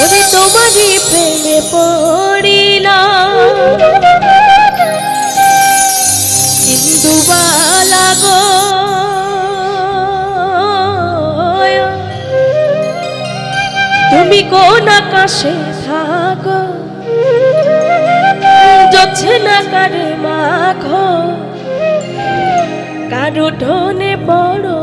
ওরে তোমারই প্রেমে পড়িলাম ইন্দুবালা গো, তুমি কোন আকাশে থাকো? যাচ্ছে না কারে মাখো? কারও ঢোনে পড়ো